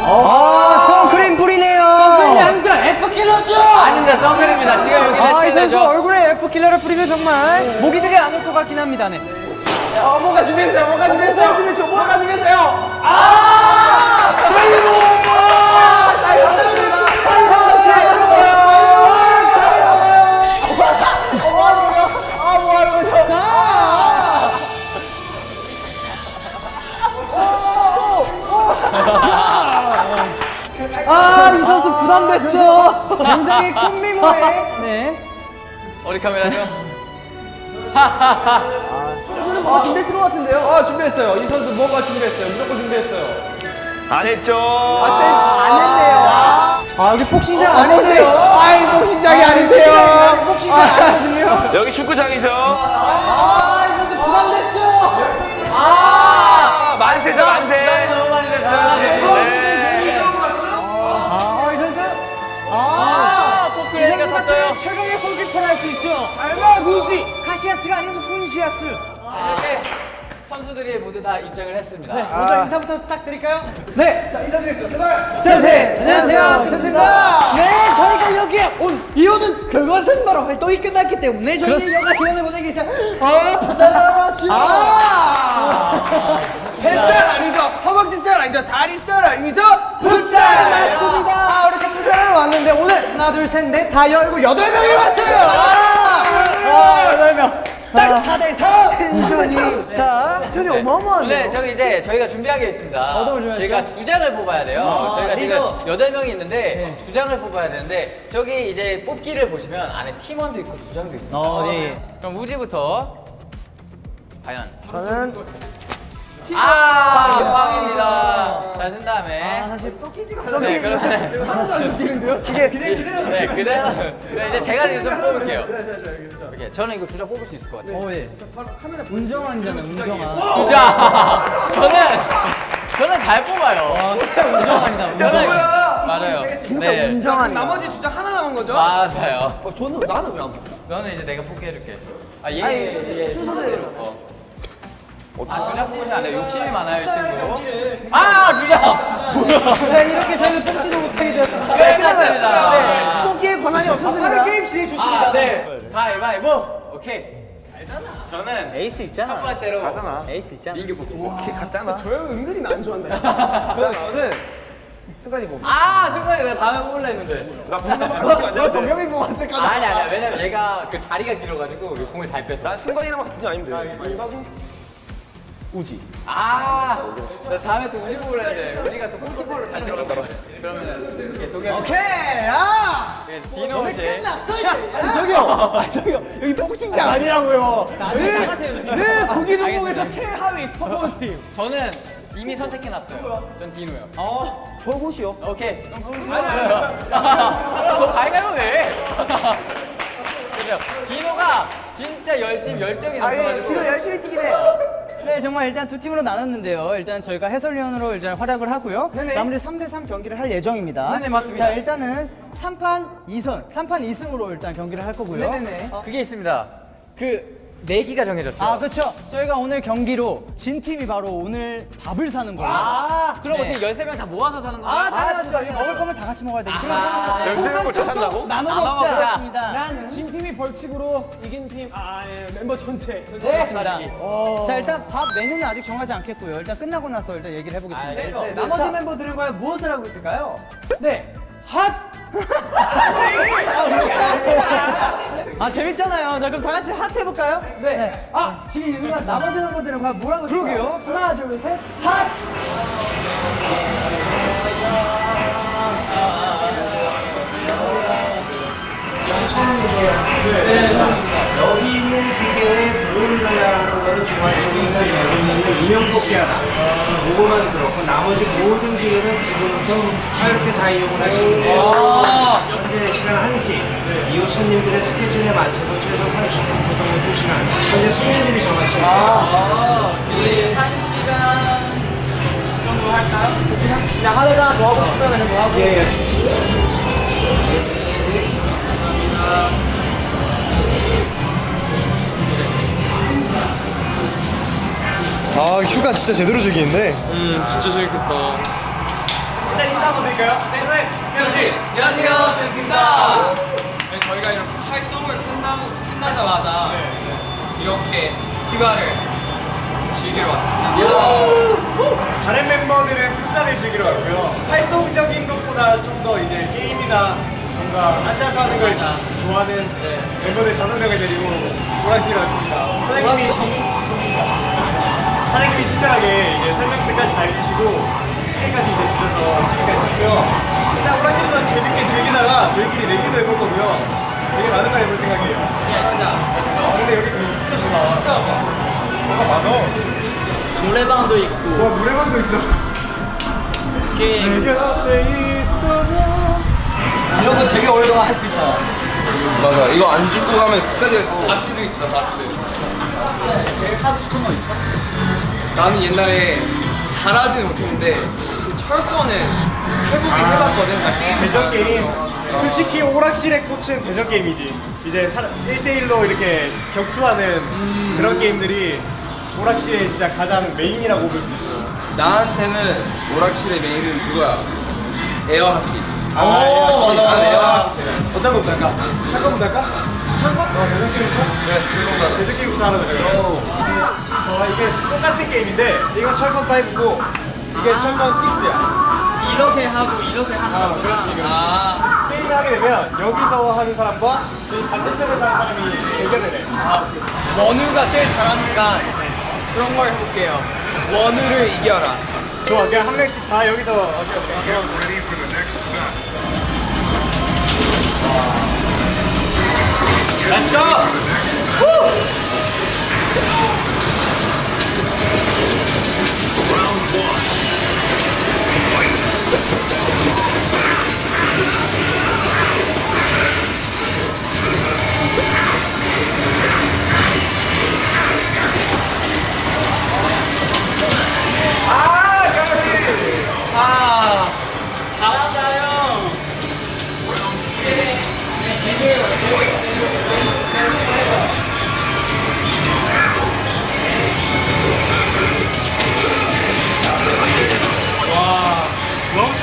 아, 선크림 뿌리네요. 남자 F킬러죠! 아닙니다, 선크림입니다. 지금 여기 아, 이 선수. 얼굴에 F킬러를 뿌리면 정말 모기들이 안 올 것 같긴 합니다. 네. 어, 뭔가 준비했어요. 뭔가 준비했어요. 준비했죠. 뭔가 준비했어요. 아! 사이버! 사이버! 아, 이 선수 부담됐죠? 굉장히 꽃미모에. 네. 어디 카메라죠? 선수는 뭔가 준비했을 것 같은데요? 아, 준비했어요. 이 선수 뭔가 준비했어요. 무조건 준비했어요. 안 했죠. 안 했네요. 아, 여기 복싱장 아닌데요? 아이, 복싱장이 아니세요. 복싱장 아니거든요. 여기 축구장이죠. 아, 이 선수 부담됐죠? 아, 만세죠, 만세. 너무 많이 됐어요. 섰어요. 최강의 골키퍼를 할 수 있죠. 설마 누지? 카시아스가 아니고 훈시아스. 이렇게 선수들이 모두 다 입장을 했습니다. 먼저 인사부터 부탁드릴까요? 네. 자, 인사드리겠습니다. 센세 안녕하세요 센세입니다. 네 저희가 여기에 온 이유는 그것은 바로 활동이 끝났기 때문에 저희는 여가 시간을 보내기 위해서 아 부산하러 왔죠 아! 뱃살 아니죠? 허벅지 살 아니죠? 다리 살 아니죠? 부산 맞습니다 아, 왔는데 오늘 하나 둘 셋 넷 다 열고 여덟 명이 왔어요 와 여덟 명 딱 4대 4 텐션이 자 전이 어마어마한데. 네, 저기 이제 저희가 준비한 게 있습니다. 어떤 걸 준비했죠? 저희가 두 장을 뽑아야 돼요. 저희가 리더. 지금 여덟 명이 있는데 두 장을 뽑아야 되는데 저기 이제 뽑기를 보시면 안에 팀원도 있고 두 장도 있습니다. 어, 네. 그럼 우지부터 과연 저는 아 빵입니다. 자, 쓴 다음에 네, 그러면 하나도 안 섞이는데요? 이게 그냥 그대로. 네 그대로 네, 이제 제가 지금 좀 뽑을게요. 이렇게 저는 이거 두장 뽑을 수 있을 것 같아요. 어, 예. 운정환이잖아요 운정환 두 장. 저는 저는 잘 뽑아요. 진짜 운정환이다 저는 맞아요. 진짜 네. 운정한. 나머지 주장 하나 남은 거죠? 맞아요. 어, 저는 나는 왜 안 뽑아? 너는 이제 내가 포기해줄게. 아, 얘, 아니, 얘 순서대로. 순서대로. 어. 아, 뽑으면 안 돼. 욕심이 많아요, 이 친구. 아, 주장! 네, 이렇게 저희는 뽑지도 못하게 되었습니다 끝났습니다. 네. 뽑기에 권한이 없었습니다. 빠른 게임 진행 좋습니다 아, 네. 가위바위보. 오케이. 알잖아. 저는 에이스 있잖아 첫 번째로 가잖아. 에이스 있잖아 민규 뽑겠습니다. 갔잖아. 저 형은 은근히 나 안 좋아한다. 저는 승관이 뽑. 아, 순간에 내가 다음에 뽑으려 했는데. 나 분명히 너 정경이 뽑았을까? 아니, 아니야. 왜냐면 얘가 그 다리가 길어가지고 이 공을 잘 뺐어. 나 승관이랑 같은 팀 아니면 돼. 우지. 아, 나 다음에 또 우지 뽑으려 했는데 우지가 또 골키퍼로 잘 이게 동현 오케이. 아! 디노 씨. 아니 저기요. 아 저기요. 여기 복싱장 아니라고요. 네. 네 구기 종목에서. 최하위 퍼포먼스 팀. 저는 이미 선택해놨어요. 전 디노요. 어. 저 곳이요. 오케이. 그럼. 너 가위가위보 왜? 그죠? 디노가 진짜 열심히 열정이 넘쳐가지고. 뒤로 열심히 뛰긴 해. 네, 정말 일단 두 팀으로 나눴는데요. 일단 저희가 해설위원으로 일단 활약을 하고요. 네네. 나머지 3대3 경기를 할 예정입니다. 네네, 맞습니다. 자, 일단은 3판 2선, 3판 2승으로 일단 경기를 할 거고요. 네네네. 어, 그게 있습니다. 그 내기가 정해졌죠. 아, 그렇죠. 저희가 오늘 경기로 진 팀이 바로 오늘 밥을 사는 거예요. 아. 그럼 네. 어떻게 13명 다 모아서 사는 건가요? 아, 당연하죠. 이거 먹을 거면 다 같이 먹어야 되니까. 아, 열세 명을 다 산다고? 나눠 먹자. 난진 팀이 벌칙으로 이긴 팀. 아 예. 멤버 전체. 전체. 그렇습니다. 어. 자, 일단 밥 메뉴는 아직 정하지 않겠고요. 일단 끝나고 나서 일단 얘기를 해보겠습니다. 알겠어요. 네, 나머지 멤버들과 무엇을 하고 있을까요? 네. 핫! 아, 재밌잖아요. 자, 그럼 다 같이 핫 해볼까요? 네. 아, 지금 여기가 나머지 멤버들은 과연 있을까요? 그러게요. 하나, 둘, 셋. 핫! 여기 있는 기계에 물을 하는 거는 중앙 쪽에 있는 인형 뽑기 하나. 그거만 그렇고 나머지 모든 기계는 지금부터 자유롭게 다 이용을 하시면 돼요. 현재 시간 1시. 이후 손님들의 스케줄에 맞춰서 최소 30분, 보통 2시간. 현재 손님들이 정하시면 돼요. 우리 한 시간 정도 할까요? 그냥 하다가 뭐 하고 싶으면 그냥 뭐 하고. 예, 예. 아 휴가 진짜 제대로 즐기는데. 음 진짜 재밌겠다. 일단 인사 한번 드릴까요? 쌤, 쌤, 안녕하세요, 쌤입니다. 네, 저희가 이렇게 활동을 끝나, 끝나자마자 이렇게 휴가를 즐기러 왔습니다. 다른 멤버들은 풋살을 즐기러 왔고요. 활동적인 것보다 좀 더 이제 게임이나 뭔가 앉아서 하는 걸 맞아. 좋아하는 멤버들 다섯 명을 데리고 오락실에 왔습니다. 사장님이 사장님이 친절하게 이제 설명들까지 다 해주시고 시계까지 이제 주셔서 시계까지 쳤고요. 일단 오락실에서 재밌게 즐기다가 저희끼리 내기도 해볼 거고요. 되게 많은 걸 해볼 생각이에요. 아, 근데 여기 진짜 좋아. 진짜 뭐가 많아. 노래방도 있고 와 노래방도 있어. 게임 내 곁에 있어줘. 이런 거 되게 오래동안 할 수 있잖아. 맞아. 이거 안 짚고 가면 끝까지 박스도 있어, 박스. 제일 하고 싶은 거 있어? 나는 옛날에 잘하지는 못했는데 그 철권은 해보긴 해봤거든. 나 게임 대전 게임. 솔직히 오락실의 꽃은 대전 게임이지. 이제 1대1로 이렇게 격투하는 그런 게임들이 오락실의 진짜 가장 메인이라고 볼 수 있어. 나한테는 오락실의 메인은 그거야. 에어하키. 아, 오, 맞아, 난 맞아. 에어하키. 어떤 거부터 할까? 철권부터 할까? 철권? 어, 대전 게임부터? 네. 대전 게임부터 하나 그래요. 어, 이게 똑같은 게임인데 이건 철권 5고 이게 철권 6야. 이렇게 하고 이렇게 하는 아, 그렇지, 그렇지. 아, 게임을 하게 되면 여기서 하는 사람과 이 반대편에서 하는 사람이 대결을 해. 원우가 제일 잘하니까 그런 걸 해볼게요. 원우를 이겨라. 좋아, 그냥 한 명씩 다 여기서 어떻게 어떻게 Let's go! 아, 까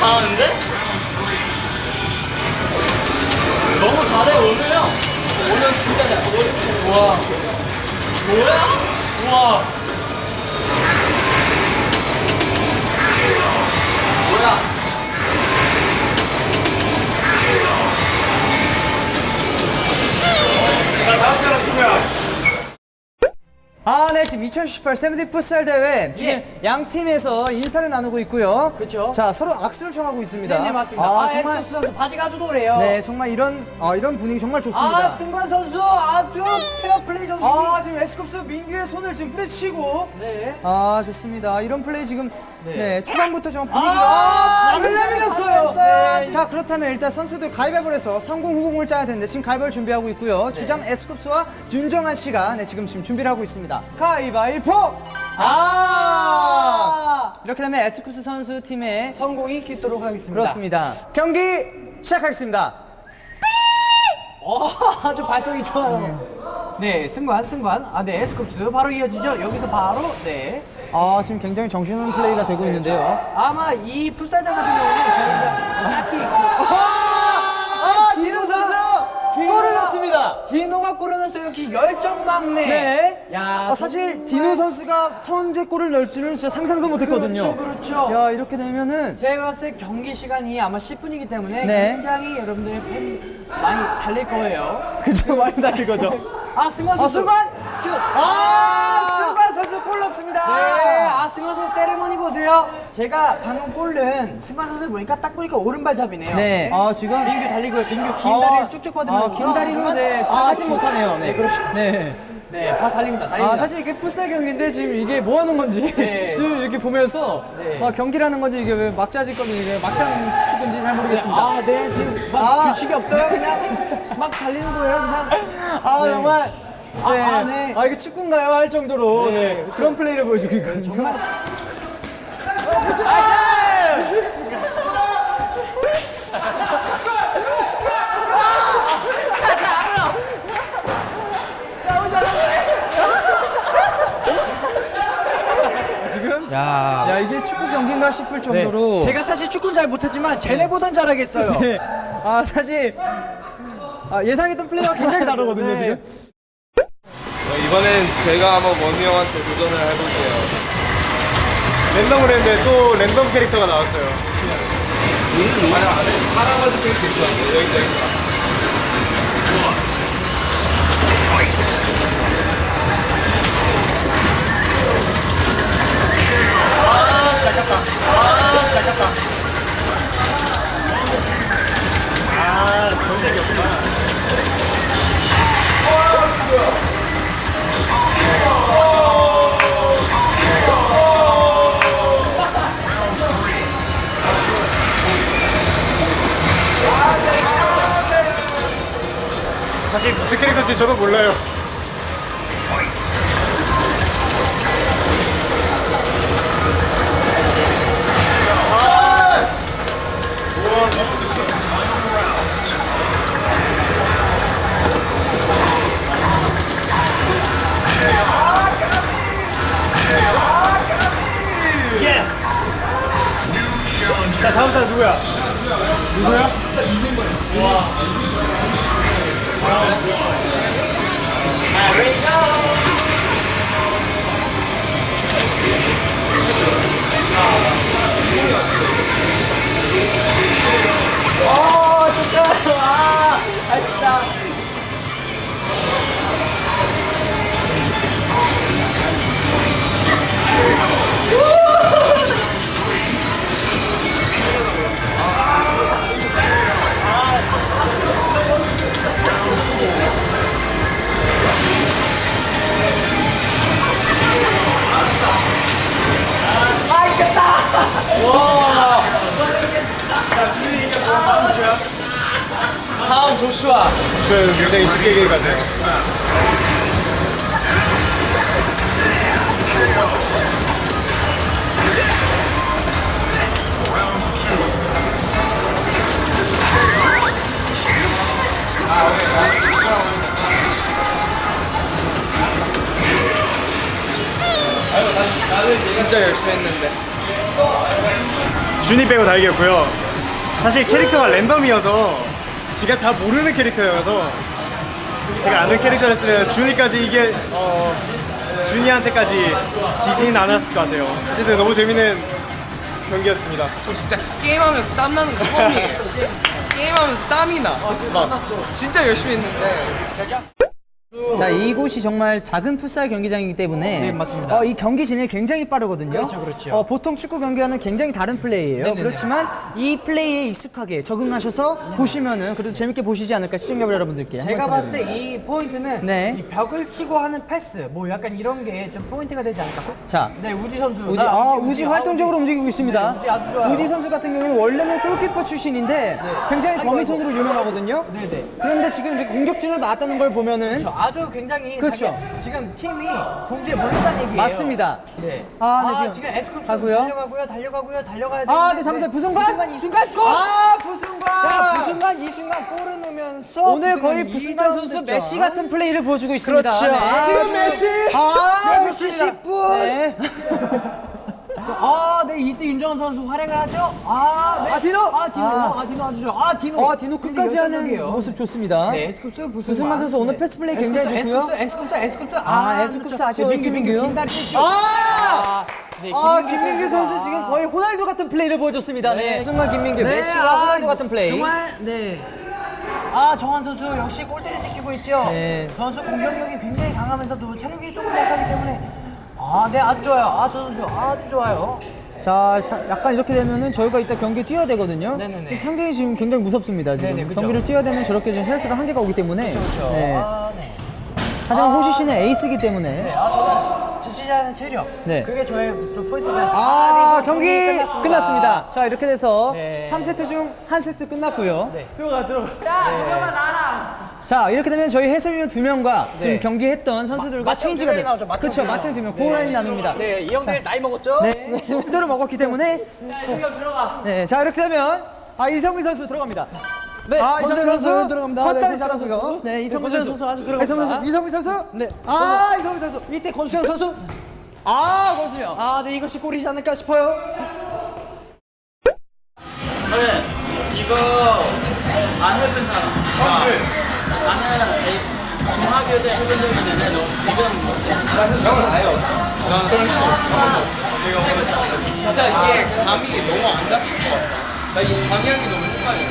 잘하는데? 너무 잘해 오늘 형. 오늘 진짜 잘해. 오늘 와. 뭐야? 우와. 뭐야? 자, 다음 사람 누구야? 아, 네, 지금 2018 세븐틴 풋살 대회 지금 양 팀에서 인사를 나누고 있고요. 그쵸. 자, 서로 악수를 청하고 있습니다. 네, 맞습니다. 아, 아, 정말 에스쿠스 선수 바지가 아주 노래요. 네, 정말 이런 어, 이런 분위기 정말 좋습니다. 아, 승관 선수 아주 페어플레이 정신이. 아, 지금 에스쿱스 민규의 손을 지금 뿌리치고 네. 아, 좋습니다. 이런 플레이 지금 네, 초반부터 정말 분위기가 아, 아, 발을 굉장히 내밀었어요. 발랐어요. 네. 자, 그렇다면 일단 선수들 가위바위보를 해서 선공 후공을 짜야 되는데 지금 가위바위보 준비하고 있고요. 주장 에스쿱스와 윤정한 씨가 네, 지금 지금 준비를 하고 있습니다. 가위바위보! 아! 이렇게 되면 에스쿱스 선수 팀의 선공이 되도록 하겠습니다. 그렇습니다. 경기 시작하겠습니다. 어, 아주 발성이 좋아요. 네, 승관, 승관. 아, 네, 에스쿱스 바로 이어지죠. 여기서 바로 네. 아, 지금 굉장히 정신없는 플레이가 되고 있는데요. 아마 이 풋살장 같은 경우는 저희가 딱히 골을 넣습니다. 디노가 골을 넣었어요. 역시 열정 막내. 네. 야, 아, 사실 디노 선수가 선제골을 넣을 줄은 진짜 상상도 못했거든요. 그렇죠, 그렇죠. 야, 이렇게 되면은 제가 봤을 때 경기 시간이 아마 10분이기 때문에 네. 굉장히 여러분들의 팬 많이 달릴 거예요. 그저 많이 달린 거죠. 아, 승관 아, 선수. 승관! 슛. 아, 골 넣습니다. 네, 아 승관 선수 세레머니 보세요. 제가 방금 골은 승관 선수 보니까 딱 보니까 오른발잡이네요. 네. 아, 지금 민규 달리고 민규 긴 다리를 쭉쭉 뻗으면서 아, 긴 다리로 네, 잘 아, 못하네요. 네, 그렇죠. 네. 네, 아, 달립니다. 달립니다. 아, 사실 이게 풋살 경기인데 지금 이게 뭐 하는 건지 네. 지금 이렇게 보면서 네. 아, 경기라는 건지 이게 왜 막자질 건지 이게 막장 축구인지 잘 모르겠습니다. 아, 네, 지금 막 아. 규칙이 없어요. 그냥 막 달리는 거예요. 그냥. 아 네. 정말 아, 네. 아, 네. 아 이게 축구인가요 할 정도로 네. 네, 그런 플레이를 보여주고 있거든요. 정말 야. 야 이게 축구 경기인가 싶을 정도로 제가 사실 축구는 잘 못하지만 쟤네보단 잘하겠어요. 네. 아 사실 아, 예상했던 플레이와 굉장히 다르거든요 네. 지금. 어, 이번엔 제가 한번 원희 형한테 도전을 해볼게요. 랜덤을 했는데 또 랜덤 캐릭터가 나왔어요. 아니, 아니, 할아버지 캐릭터 있었는데, 여기, 여기. 아, 시작했다. 아, 시작했다. 아, 그런 적이었구나. 사실 무슨 캐릭터인지 저도 몰라요. 조슈아. 주연 굉장히 쉽게 얘기해 갔네요. 진짜 열심히 했는데. 준이 빼고 다 이겼고요. 사실 캐릭터가 랜덤이어서 제가 다 모르는 캐릭터여서 제가 아는 캐릭터였으면 준이까지 이게 어, 준이한테까지 지진 않았을 것 같아요. 어쨌든 너무 재밌는 경기였습니다. 저 진짜 게임하면서 땀 나는 거 처음이에요. 게임하면서 땀이 나. 막 진짜 열심히 했는데. 자 이곳이 정말 작은 풋살 경기장이기 때문에 네, 맞습니다. 어, 이 경기 진행이 굉장히 빠르거든요. 그렇죠, 그렇죠. 어, 보통 축구 경기와는 굉장히 다른 플레이예요. 네네네. 그렇지만 이 플레이에 익숙하게 적응하셔서 보시면은 그래도 재밌게 보시지 않을까 시청자 여러분들께 제가 봤을 때 이 포인트는 네. 이 벽을 치고 하는 패스 뭐 약간 이런 게 좀 포인트가 되지 않을까? 자, 네, 우지 선수. 우지, 나 아, 우지 활동적으로 움직이고 있습니다. 네, 우지 아주 좋아요. 우지 선수 같은 경우는 원래는 골키퍼 출신인데 굉장히 아이고, 거미손으로 유명하거든요. 네네. 그런데 지금 이렇게 공격진으로 나왔다는 걸 보면은 저 아주 굉장히 그렇죠. 지금 팀이 궁지에 몰렸다는 얘기예요. 맞습니다. 네. 아, 네, 아, 지금 지금 에스쿱 선수 하고요. 달려가고요, 달려가고요, 달려가야 돼. 아, 네, 잠시만요. 부승관? 부승관 이 순간 골! 아, 부승관! 자, 부승관 이 순간 골을 넣으면서 오늘 거의 부승관 선수. 메시 같은 플레이를 보여주고 있습니다. 그렇죠. 네. 아, 메시! 아, 메시 좋습니다. 10분! 네. 아, 네, 이때 윤정한 선수 활약을 하죠. 아, 네. 아, 디노! 아, 디노. 아. 아, 디노 아주 좋아. 아, 디노. 어, 디노 끝까지 하는. 모습 좋습니다. 네, 에스쿱스. 부승관 선수 오늘 패스 플레이 굉장히 좋고요. 에스쿱스, 에스쿱스, 에스쿱스. 아, 에스쿱스 아쉬워요, 민규, 민규, 김민규. 김다리 뺐죠. 아! 네, 아, 김민규 김민규. 선수 지금 거의 호날두 같은 플레이를 보여줬습니다. 네. 순간 김민규, 네, 메시와 아, 호날두 같은 플레이. 정말 네. 아 정한 선수 역시 골대를 지키고 있죠. 네. 선수 공격력이 굉장히 강하면서도 체력이 조금 약하기 때문에 아 네 아주 좋아요. 아 저 선수 아주 좋아요. 자, 자, 약간 이렇게 되면은 저희가 이따 경기에 뛰어야 되거든요. 네네네. 상당히 지금 굉장히 무섭습니다. 지금 네네, 그쵸. 경기를 뛰어야 되면 저렇게 지금 혈투가 한계가 오기 때문에. 그렇죠. 네. 아 네. 하지만 호시 씨는 에이스이기 때문에. 네, 아 저는 지시자는 체력. 네. 그게 저의 좀 포인트잖아요. 아, 네, 경기 끝났습니다. 끝났습니다. 자, 이렇게 돼서 네. 3세트 중 한 세트 끝났고요. 네. 표가 들어. 자, 이렇게 되면 저희 해설위원 두 명과 지금 네. 경기했던 선수들과 맞짱 체인지가 두 명이 돼. 나오죠, 그렇죠. 맞짱 두 명. 고라인이 나눕니다. 네, 이 형들 나이 먹었죠? 네. 그대로 먹었기 때문에. 네, 자, 이렇게 되면 아, 이성민 선수 들어갑니다. 네, 아, 이성민 선수 선수 들어갑니다. 네, 컷까지 권선 잘하고요. 선수. 네, 이성민 선수. 선수 아주 들어갑니다. 이성민 선수, 이성민 선수. 네. 아, 이성민 선수. 이때 권수현 선수. 아, 권수영. 아, 네, 이것이 꼴이지 않을까 싶어요. 그래 이거 안 해본 사람 아, 네. 나는 이 중학교 때 해본 적이 있는데 너 지금 형은 아예 없어. 나는 그런 거 내가 오늘 진짜 이게 감이 너무 안 잡힐 것 같다 나이 방향이 너무 헷갈려.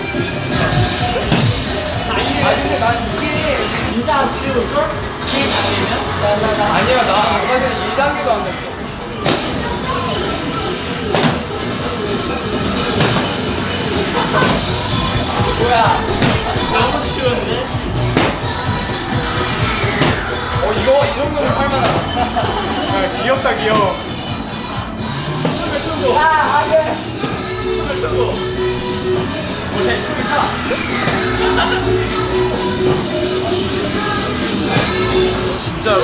아니 근데 난 이게 진짜 쉬울걸? 이게 잘되면? 아니야 나 아까 전에 1단계도 안 됐어 너무 쉬운데? 어 이거 이 정도면 할만하다 아, 귀엽다 귀여워. 오케이 춤을 춰 진짜로.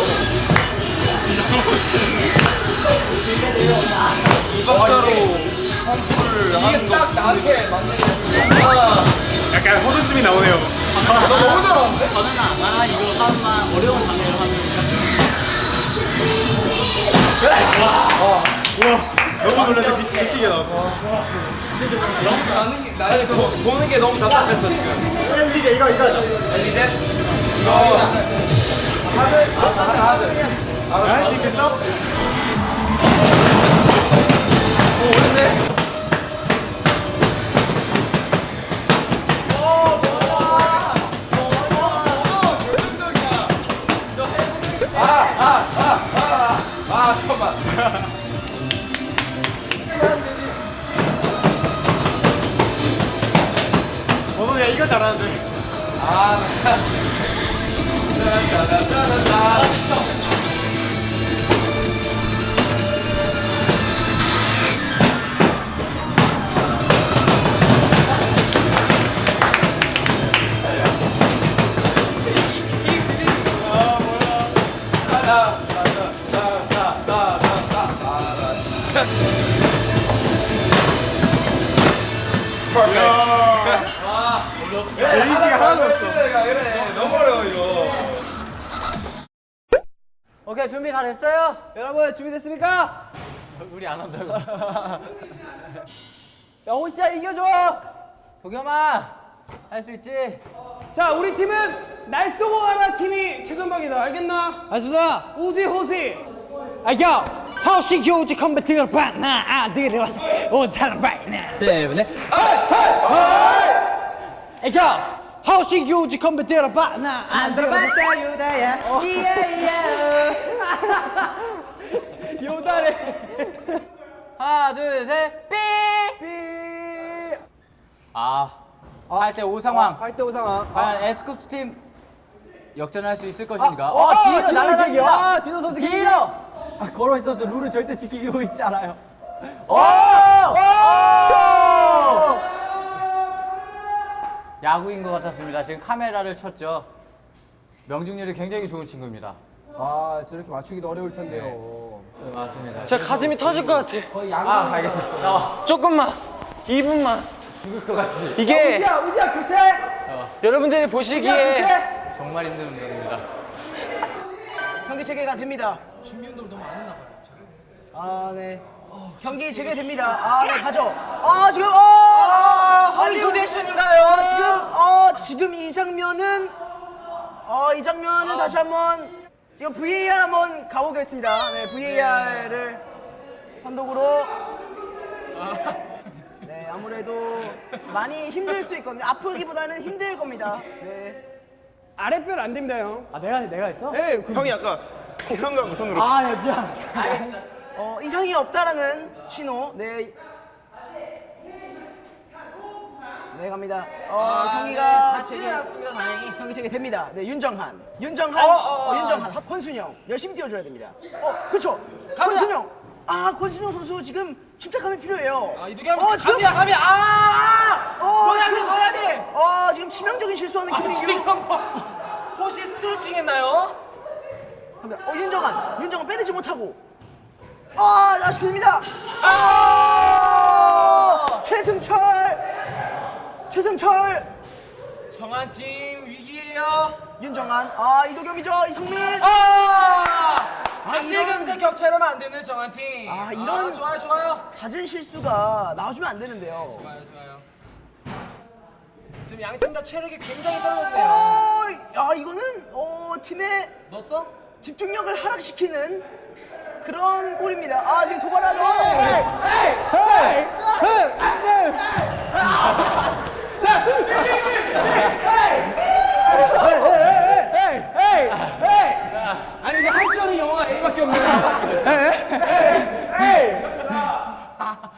이박자로 펌프를 이게 하는 거. 딱 나한테 맞는 게 아, 약간 헛웃음이 나오네요. 너 너무 잘하는데? 저는아 나 이거 하면 어려운 장면을 하면 너무 놀라서 미- 뒤치게 나왔어. 너무 나는 게 나는 그 보는 게 너무 답답했어 지금. 이제 이거 이거. 엘리제 할수 있겠어? 아 잠깐만. 너도 야 이거 잘하는데. 진짜. 에이지가 하나도 없어. 그래 너무 어려워 이거. 오케이 준비 다 됐어요? 여러분 준비됐습니까? 우리 안 한다고 야 호시야 이겨줘. 도겸아 할 수 있지? 자, 우리 팀은 날 쏘고 가라 팀이 최선박이다. 알겠나? 알겠습니다. 우지 호시. 아, 야, 호시 교지 컴배팅을 봐나 아들이 왔어. 온 사람 봐나. 세븐에. 야, 호시 교지 컴배팅을 봐나 안 들어봤다 유다야. 이야이야. 요다래. 하나 둘셋 삐! 삐. 아 8대 5 상황 8대 5 상황. 과연 에스쿱스 팀 역전할 수 있을 것인가? 아, 어, 아, 디노 디노 날아갑니다. 킥이요. 아, 디노 선수 킥이요. 디노! 아, 걸어 선수 룰을 절대 지키고 있지 않아요. 오! 야구인 것 같았습니다. 지금 카메라를 쳤죠. 명중률이 굉장히 좋은 친구입니다. 아, 저렇게 맞추기도 어려울 텐데요. 네, 맞습니다. 진짜 가슴이 터질 것 같아 아, 알겠어. 나와. 조금만 2분만 죽을 것 같지. 이게 우지야, 우지야 교체. 여러분들이 우지야 보시기에 교체. 정말 힘든 운동입니다. 경기 재개가 됩니다. 준비 운동 너무 안 했나 봐요. 아, 네. 경기 재개됩니다. 아, 네, 가죠. 아, 지금 어! 할리우드 액션인가요? 지금 어, 지금 이 장면은 어, 이 장면은 다시 한번 지금 VAR 한번 가보겠습니다. 네, VAR을 판독으로 네, 아무래도 많이 힘들 수 있거든요. 아프기보다는 힘들 겁니다. 네. 아랫별 안 됩니다 형. 아, 내가 내가 했어? 네, 형이 아까 우선으로 우선으로. 아, 네, 미안. 어, 이상이 없다라는 신호. 네. 네, 갑니다. 어, 경기가 재개, 않았습니다 다행히 경기 재개됩니다. 네, 윤정한. 윤정한. 어, 윤정한. 권순영. 열심히 뛰어줘야 됩니다. 어, 그쵸. 권순영. 아, 권순영 선수 지금 침착함이 필요해요. 아, 이두겸 어, 지금. 갑니다 갑니다 아 어, 넣어야 돼 지금. 넣어야 돼 어, 지금 치명적인 실수하는 아, 김민규. 지금 뭐 혹시 스트레칭 했나요? 갑니다. 어, 윤정한. 윤정한 빼내지 못하고. 아, 아쉽습니다. 아! 최승철. 최승철. 정한 팀 위기에요 윤정한. 아, 이도겸이죠. 이성민. 아 이런- 격차를 만드는 정한 팀. 아, 이런- 좋아요, 좋아요. 잦은 실수가 나와주면 안 되는데요. 좋아요, 좋아요. 지금 양팀 다 체력이 굉장히 떨어졌네요. 어, 야 이거는 어, 팀의 넣었어? 집중력을 하락시키는 그런 골입니다. 아 지금 도발하는. 아니 근데 할줄 아는 영화가 A밖에 없네.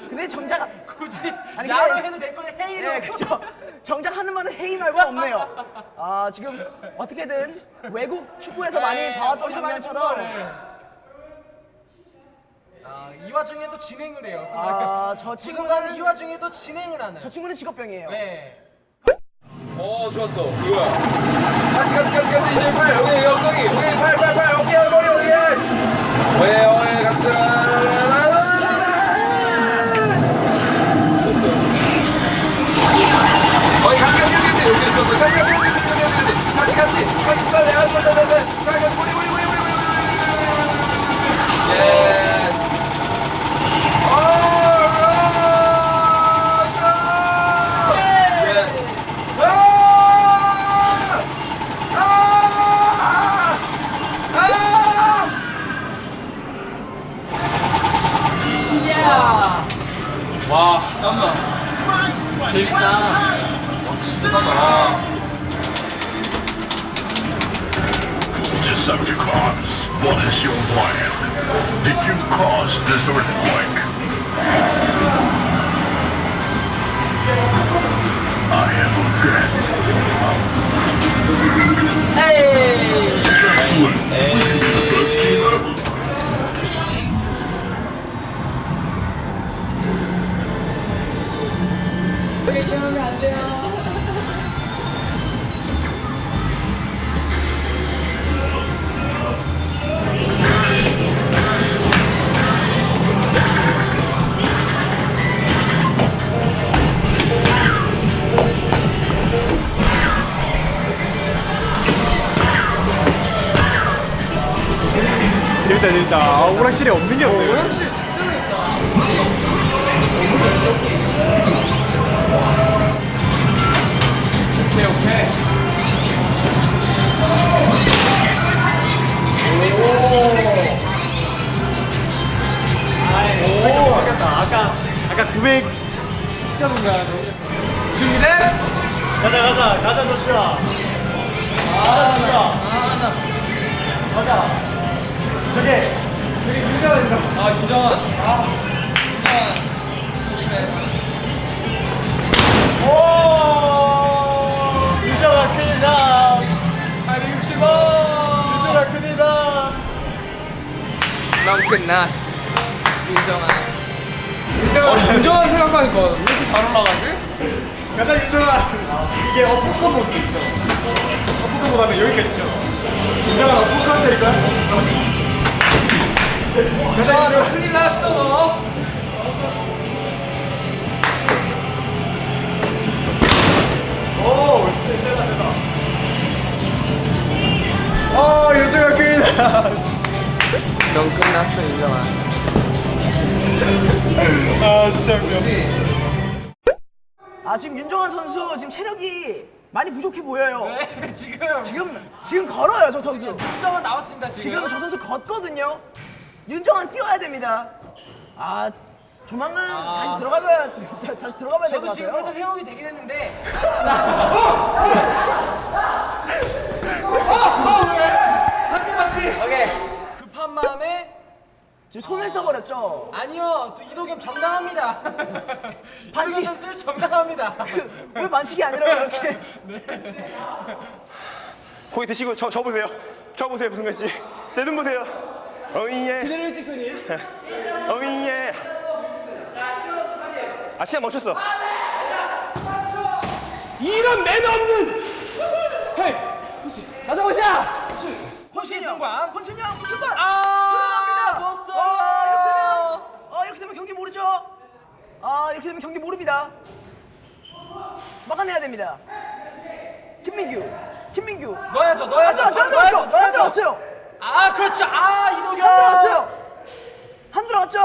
근데 정작 굳이 아니, 근데- 해도 될 거니 hey로. 네, 그죠. 정작 하는 말은 hey 말고 없네요. 아 지금 어떻게든 외국 축구에서 많이 네, 봐왔던 많이 본 장면처럼. 아, 이 와중에 또 진행을 해요. 아, 저 친구가는 친구는 이 와중에 또 진행을 하는. 저 친구는 직업병이에요. 네. 어 좋았어 그거야 같이 같이 같이 같이 이제 팔 여기 여기 엉덩이 여기 팔팔 팔 오케이 머리 오케이 yes 오케이 오케이 같이 같이 같이 같이 같이 같이 같이 쏴야 돼. 안 된다. 가가 우리 우리 우리 우리 우리 우리 yes. 와 땀나 재밌다 와 진짜 땀나 Decepticons, what is your plan? Did you cause this earthquake? I am Grant. Hey! Excellent. Let's 재밌다 재밌다. 아, 오락실에 없는 게 없네. 오락실 진짜 재밌다. 오케이 오케이. 아까 아까 900 점인가 준비됐어. 가자 가자 가자 조슈아. 가자 조슈아. 가자. 저기 윤정아 있다. 아 윤정원. 아 윤정원. 조심해. 오! 윤정아 큰일다. 860원. 윤정아 큰일다. 넌 끝났어. 윤정아. 어, 윤정한 생각하니까 왜 이렇게 잘 올라가지? 가자 윤정아. 이게 어포커 모드 있어. 어포커 모드 하면 여기까지 쳐. 윤정아 어포커 한 때릴까? 가 자 아, 너. 큰일 났어 너. 오, 세, 세다 세다. 어, 윤정아 큰일다. 넌 끝났어 윤정아. 아, 진짜 웃겨. 아 지금 윤정환 선수 지금 체력이 많이 부족해 보여요. 네, 지금 지금 지금 걸어요 저 선수. 점은 나왔습니다, 지금. 지금 저 선수 걷거든요. 윤정환 뛰어야 됩니다. 아 조만간 다시 들어가봐야 다시 들어가봐야 될것 저도 지금 같아요. 살짝 회복이 되긴 했는데 오케이 급한 마음에 지금 손을 써버렸죠. 아니요 또 이도겸 정당합니다 반칙. 선수 정당합니다 왜 반칙이 아니라 그렇게 거기 드시고 저, 저 보세요. 저 보세요, 무승관 씨. 내 눈 보세요. 어이예. 그대로 일직선이에요? 어이예. 아, 시간 멈췄어. 이런 매너 없는! 헤이! 가자 보자. 혼신승관 혼신형 혼신반. 아 들어갑니다. 넣었어 아, 이렇게 되면 아 이렇게 되면 경기 모르죠. 아 이렇게 되면 경기 모릅니다. 막아내야 됩니다. 김민규, 김민규. 넣어야죠 넣어야죠 안 들어왔죠, 안 들어왔어요. 아 그렇죠. 아 이도경. 한 들어갔어요. 한 들어갔죠.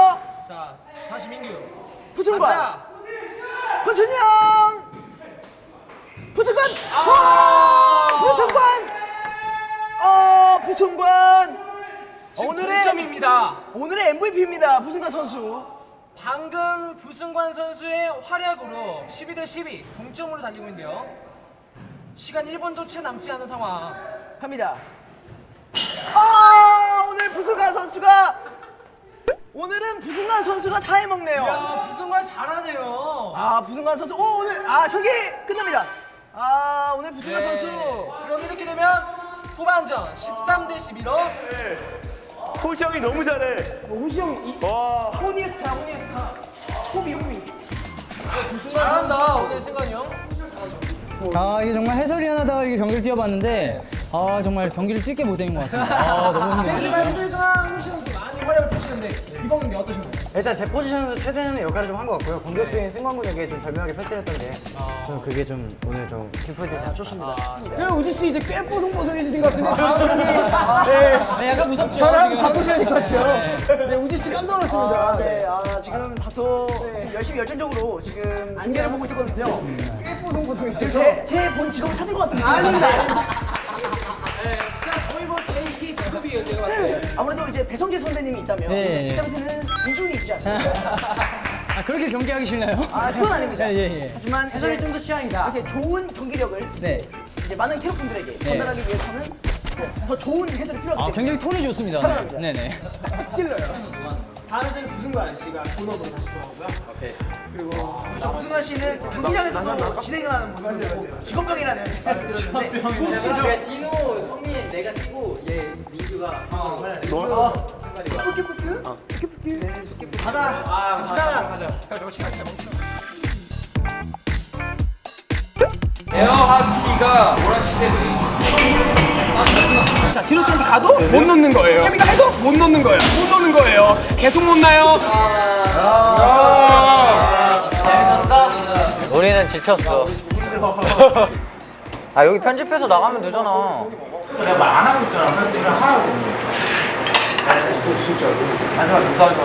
자 다시 민규. 부승관. 가자. 권순영. 부승관. 아, 부승관. 어, 부승관. 오늘의 동점입니다. 오늘의 MVP입니다. 부승관 선수. 방금 부승관 선수의 활약으로 12 대 12 동점으로 달리고 있는데요. 시간 1분도 채 남지 않은 상황. 갑니다. 아, 오늘 부승관 선수가 오늘은 부승관 선수가 다 해먹네요. 야 부승관 잘하네요. 아, 부승관 선수. 오, 오늘 아, 경기 끝납니다. 아, 오늘 부승관 네. 선수. 그럼 이렇게 되면 후반전 13 대 11로 호시 형이 너무 잘해. 우시 형이 와. 호니스타, 호니스타. 호비, 호비. 잘한다 오늘 승관이 형. 아 이게 정말 해설이 하나다 이게 경기를 뛰어봤는데 아 정말 경기를 뛰게 못한 것 같습니다. 아 너무 힘들어요. 현실상 호시 선수 많이 활약을 펼치는데 이번 경기 어떠신가요? 일단 제 포지션에서 최대한의 역할을 좀 한 것 같고요. 공격수인 승관군에게 좀 절묘하게 패스를 했던 게 저는 그게 좀 오늘 좀 키포인트지 않 좋습니다. 네, 우지 씨 이제 꽤 뽀송뽀송해지신 것 같은데 좀 지금이 네, 약간 무섭죠. 저랑 바꾸셔야 될 것 같아요. 네, 우지 씨 깜짝 놀랐습니다. 네, 아, 지금 다소 지금 열심히 열정적으로 지금 중계를 보고 있었거든요. 꽤 뽀송뽀송해지죠. 제, 제본 직업을 찾은 것 같은데. 아닙니다. 네, 진짜 거의 뭐 제2의 직업이에요 제가 봤을 때. 아무래도 이제 배성재 선배님이 있다면 네. 입장에서는 우중이 있지 않습니까? 아 그렇게 경기하기 싫나요? 아, 그건 아닙니다. 예, 예, 예. 하지만 해설이 좀 더 취향이다. 이렇게 좋은 경기력을 네. 이제 많은 캐럿분들에게 전달하기 위해서는 네, 더 좋은 해설이 필요하기 아 때문에 굉장히 톤이 좋습니다. 사랑합니다. 네네. 찔러요. 다음 주에 부승관 씨가 본업으로 다시 돌아오고요. 오케이. 그리고 부승환 씨는 경기장에서도 진행을 하는 분이고 직업병이라는 말을 들었는데 디노, 성민, 내가 뛰고 얘 민규가 민규 승관이가. 포켓포트? 포켓포트? 가자. 아 가자 가자. 에어하키가 오락실에 자, 디노 씨한테 가도 못 넣는 거예요. 케미가 해도 못 넣는 거예요. 못 넣는 거예요. 계속 못 나요. 우리는 지쳤어. 아 여기 편집해서 나가면 되잖아. 내가 말 안 하고 있잖아. 그래서 내가 하라고. 아, 진짜. 마지막 누가 하지 마.